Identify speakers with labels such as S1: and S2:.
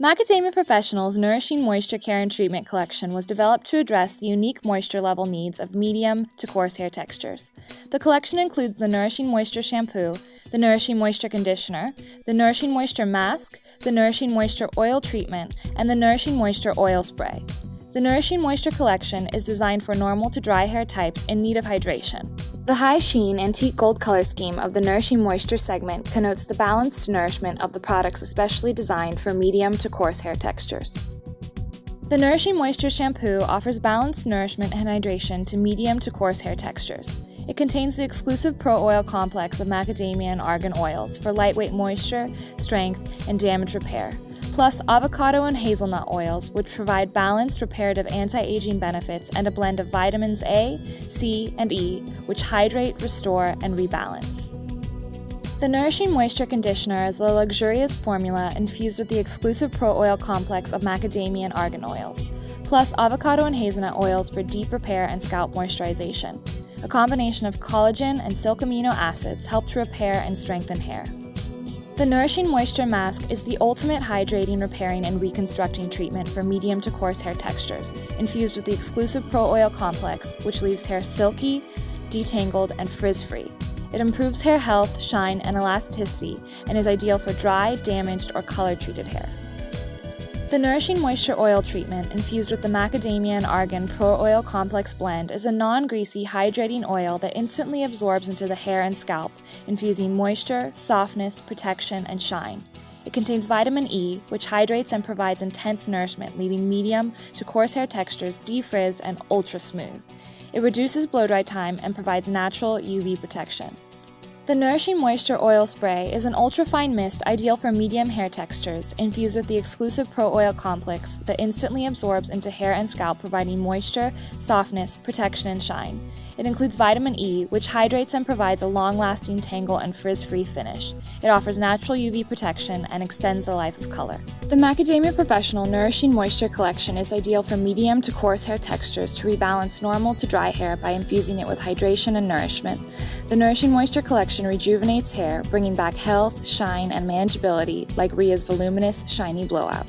S1: Macadamia Professional's Nourishing Moisture Care and Treatment collection was developed to address the unique moisture level needs of medium to coarse hair textures. The collection includes the Nourishing Moisture Shampoo, the Nourishing Moisture Conditioner, the Nourishing Moisture Mask, the Nourishing Moisture Oil Treatment, and the Nourishing Moisture Oil Spray. The Nourishing Moisture collection is designed for normal to dry hair types in need of hydration. The high sheen antique gold color scheme of the Nourishing Moisture segment connotes the balanced nourishment of the products especially designed for medium to coarse hair textures. The Nourishing Moisture shampoo offers balanced nourishment and hydration to medium to coarse hair textures. It contains the exclusive Pro Oil complex of macadamia and argan oils for lightweight moisture, strength, and damage repair, plus avocado and hazelnut oils, which provide balanced reparative anti aging benefits and a blend of vitamins A, C, and E, which hydrate, restore, and rebalance. The Nourishing Moisture Conditioner is a luxurious formula infused with the exclusive Pro Oil complex of macadamia and argan oils, plus avocado and hazelnut oils for deep repair and scalp moisturization. A combination of collagen and silk amino acids help to repair and strengthen hair. The Nourishing Moisture Mask is the ultimate hydrating, repairing, and reconstructing treatment for medium to coarse hair textures, infused with the exclusive Pro Oil Complex, which leaves hair silky, detangled, and frizz-free. It improves hair health, shine, and elasticity, and is ideal for dry, damaged, or color-treated hair. The Nourishing Moisture Oil Treatment, infused with the Macadamia and Argan Pro Oil Complex blend, is a non greasy, hydrating oil that instantly absorbs into the hair and scalp, infusing moisture, softness, protection, and shine. It contains vitamin E, which hydrates and provides intense nourishment, leaving medium to coarse hair textures defrizzed and ultra smooth. It reduces blow dry time and provides natural UV protection. The Nourishing Moisture Oil Spray is an ultra-fine mist ideal for medium hair textures, infused with the exclusive Pro Oil Complex that instantly absorbs into hair and scalp, providing moisture, softness, protection, and shine. It includes vitamin E, which hydrates and provides a long-lasting tangle and frizz-free finish. It offers natural UV protection and extends the life of color. The Macadamia Professional Nourishing Moisture Collection is ideal for medium to coarse hair textures to rebalance normal to dry hair by infusing it with hydration and nourishment. The Nourishing Moisture Collection rejuvenates hair, bringing back health, shine, and manageability like Rhea's voluminous, shiny blowout.